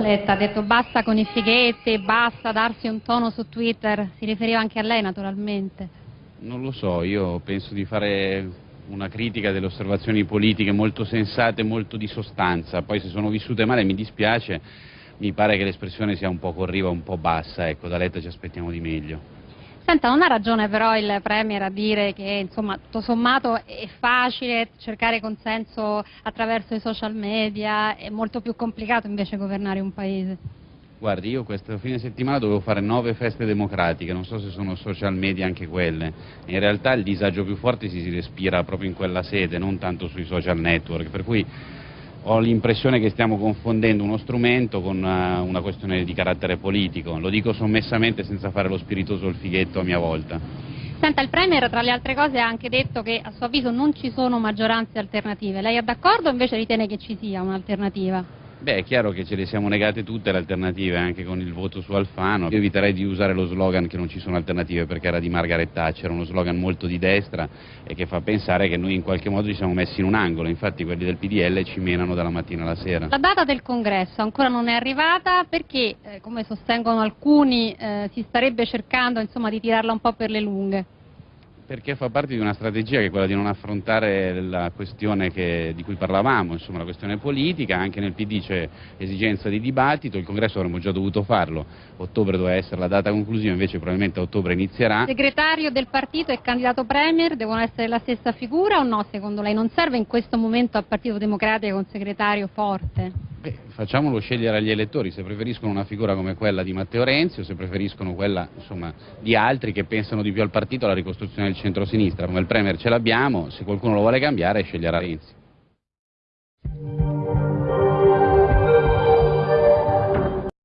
Letta ha detto basta con i fighetti, basta darsi un tono su Twitter, si riferiva anche a lei naturalmente. Non lo so, io penso di fare una critica delle osservazioni politiche molto sensate, molto di sostanza, poi se sono vissute male mi dispiace, mi pare che l'espressione sia un po' corriva, un po' bassa, ecco, da Letta ci aspettiamo di meglio. Senta, non ha ragione però il Premier a dire che insomma tutto sommato è facile cercare consenso attraverso i social media, è molto più complicato invece governare un paese? Guardi, io questo fine settimana dovevo fare nove feste democratiche, non so se sono social media anche quelle. In realtà il disagio più forte si respira proprio in quella sede, non tanto sui social network, per cui ho l'impressione che stiamo confondendo uno strumento con una, una, questione di carattere politico, lo dico sommessamente senza fare lo spiritoso il fighetto a mia volta. Senta, il Premier tra le altre cose ha anche detto che a suo avviso non ci sono maggioranze alternative, lei è d'accordo o invece ritiene che ci sia un'alternativa? Beh, è chiaro che ce le siamo negate tutte le alternative, anche con il voto su Alfano. Io eviterei di usare lo slogan che non ci sono alternative perché era di Margaret Thatcher, uno slogan molto di destra e che fa pensare che noi in qualche modo ci siamo messi in un angolo, infatti quelli del PDL ci menano dalla mattina alla sera. La data del congresso ancora non è arrivata perché, eh, come sostengono alcuni, eh, si starebbe cercando insomma, di tirarla un po' per le lunghe. Perché fa parte di una strategia che è quella di non affrontare la questione che, di cui parlavamo, insomma la questione politica, anche nel PD c'è esigenza di dibattito, il congresso avremmo già dovuto farlo, ottobre doveva essere la data conclusiva, invece probabilmente ottobre inizierà. Segretario del partito e candidato premier devono essere la stessa figura o no secondo lei? Non serve in questo momento al Partito Democratico un segretario forte? Beh, facciamolo scegliere agli elettori, se preferiscono una figura come quella di Matteo Renzi o se preferiscono quella insomma, di altri che pensano di più al partito, alla ricostruzione del centro-sinistra. Come il Premier ce l'abbiamo, se qualcuno lo vuole cambiare sceglierà Renzi.